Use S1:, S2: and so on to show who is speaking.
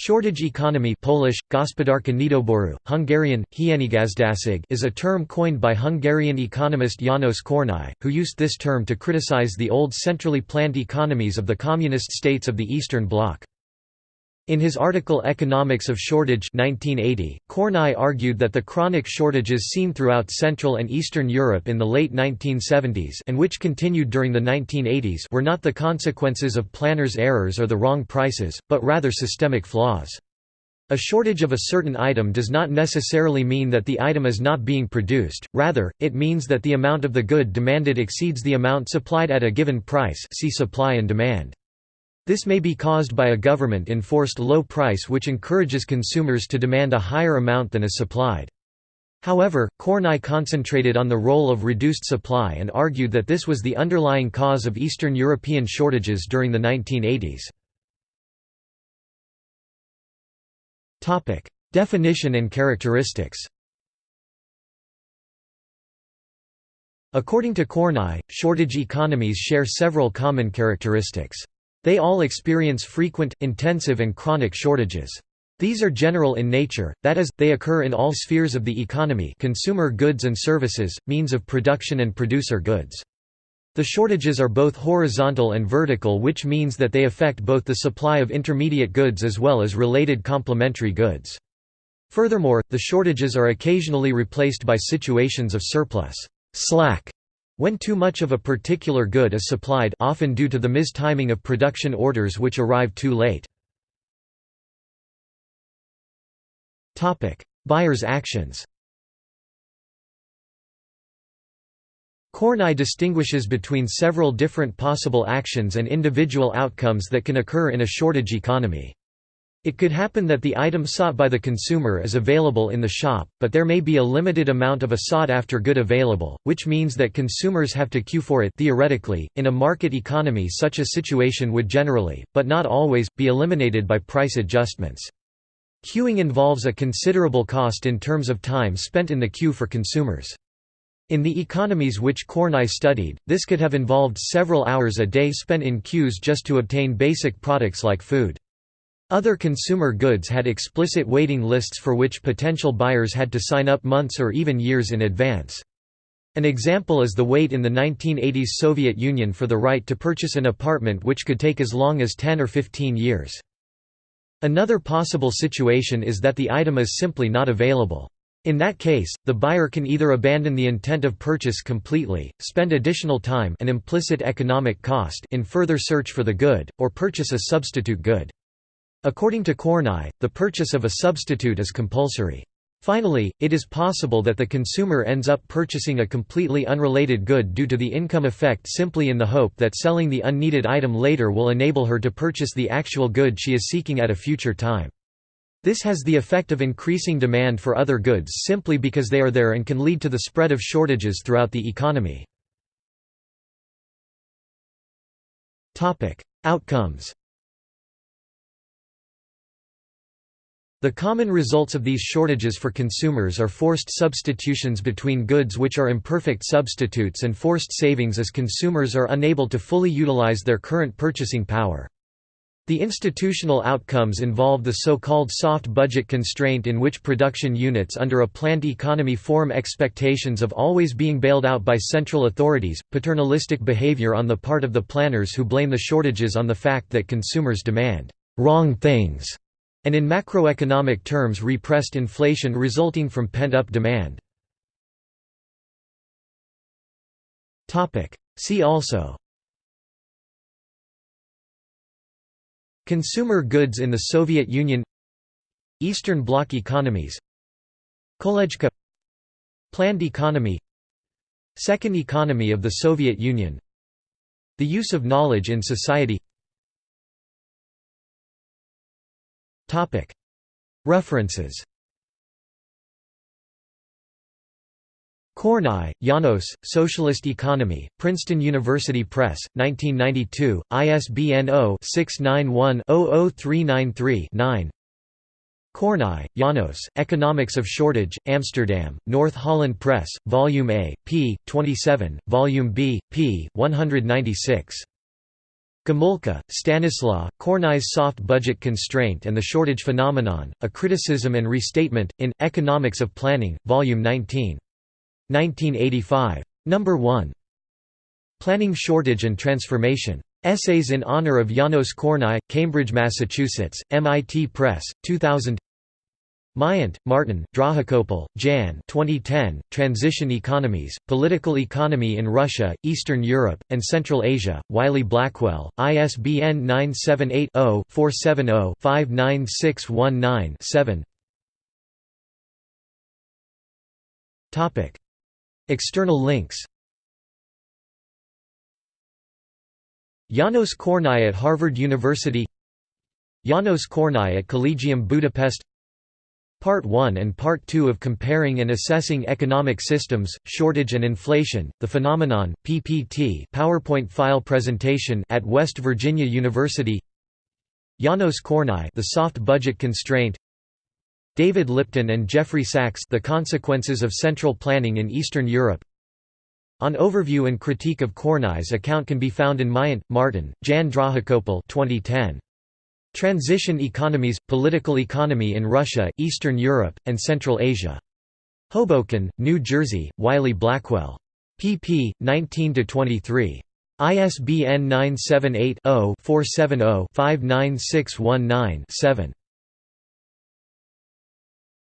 S1: Shortage economy Polish, gospodarka Hungarian, is a term coined by Hungarian economist János Kornai, who used this term to criticize the old centrally planned economies of the communist states of the Eastern Bloc. In his article Economics of Shortage 1980, Kornai argued that the chronic shortages seen throughout Central and Eastern Europe in the late 1970s and which continued during the 1980s were not the consequences of planners' errors or the wrong prices, but rather systemic flaws. A shortage of a certain item does not necessarily mean that the item is not being produced, rather, it means that the amount of the good demanded exceeds the amount supplied at a given price see supply and demand. This may be caused by a government-enforced low price which encourages consumers to demand a higher amount than is supplied. However, Kornai concentrated on the role of reduced supply and argued that this was the underlying cause of Eastern European shortages during the 1980s. Definition and characteristics According to Kornai, shortage economies share several common characteristics. They all experience frequent, intensive and chronic shortages. These are general in nature, that is, they occur in all spheres of the economy consumer goods and services, means of production and producer goods. The shortages are both horizontal and vertical which means that they affect both the supply of intermediate goods as well as related complementary goods. Furthermore, the shortages are occasionally replaced by situations of surplus slack when too much of a particular good is supplied often due to the mistiming of production orders which arrive too late. Buyers' actions Kornai distinguishes between several different possible actions and individual outcomes that can occur in a shortage economy. It could happen that the item sought by the consumer is available in the shop, but there may be a limited amount of a sought-after good available, which means that consumers have to queue for it theoretically. In a market economy such a situation would generally, but not always, be eliminated by price adjustments. Queuing involves a considerable cost in terms of time spent in the queue for consumers. In the economies which Kornai studied, this could have involved several hours a day spent in queues just to obtain basic products like food. Other consumer goods had explicit waiting lists for which potential buyers had to sign up months or even years in advance. An example is the wait in the 1980s Soviet Union for the right to purchase an apartment which could take as long as 10 or 15 years. Another possible situation is that the item is simply not available. In that case, the buyer can either abandon the intent of purchase completely, spend additional time an implicit economic cost in further search for the good, or purchase a substitute good. According to Kornai, the purchase of a substitute is compulsory. Finally, it is possible that the consumer ends up purchasing a completely unrelated good due to the income effect simply in the hope that selling the unneeded item later will enable her to purchase the actual good she is seeking at a future time. This has the effect of increasing demand for other goods simply because they are there and can lead to the spread of shortages throughout the economy. Outcomes The common results of these shortages for consumers are forced substitutions between goods which are imperfect substitutes and forced savings as consumers are unable to fully utilize their current purchasing power. The institutional outcomes involve the so-called soft budget constraint in which production units under a planned economy form expectations of always being bailed out by central authorities, paternalistic behavior on the part of the planners who blame the shortages on the fact that consumers demand «wrong things» and in macroeconomic terms repressed inflation resulting from pent-up demand. See also Consumer goods in the Soviet Union Eastern Bloc economies Kolejka Planned economy Second economy of the Soviet Union The use of knowledge in society References Kornai, János, Socialist Economy, Princeton University Press, 1992, ISBN 0-691-00393-9 Kornai, János, Economics of Shortage, Amsterdam, North Holland Press, Volume A, p. 27, Volume B, p. 196. Gomulka, Stanislaw, Kornai's Soft Budget Constraint and the Shortage Phenomenon, A Criticism and Restatement, in, Economics of Planning, Volume 19. 1985. No. 1. Planning Shortage and Transformation. Essays in Honor of Janos Kornai, Cambridge, Massachusetts, MIT Press, 2000 Myant, Martin, Drahokoupil, Jan 2010, Transition Economies, Political Economy in Russia, Eastern Europe, and Central Asia, Wiley-Blackwell, ISBN 978-0-470-59619-7 External links Janos Kornai at Harvard University Janos Kornai at Collegium Budapest Part 1 and Part 2 of Comparing and Assessing Economic Systems, Shortage and Inflation, The Phenomenon, PPT PowerPoint file presentation at West Virginia University. Janos Kornai The Soft Budget Constraint. David Lipton and Jeffrey Sachs The Consequences of Central Planning in Eastern Europe. An overview and critique of Kornai's account can be found in Myant, Martin, Jan Drahokoupil 2010. Transition Economies – Political Economy in Russia, Eastern Europe, and Central Asia. Hoboken, New Jersey, Wiley-Blackwell. pp. 19–23. ISBN 978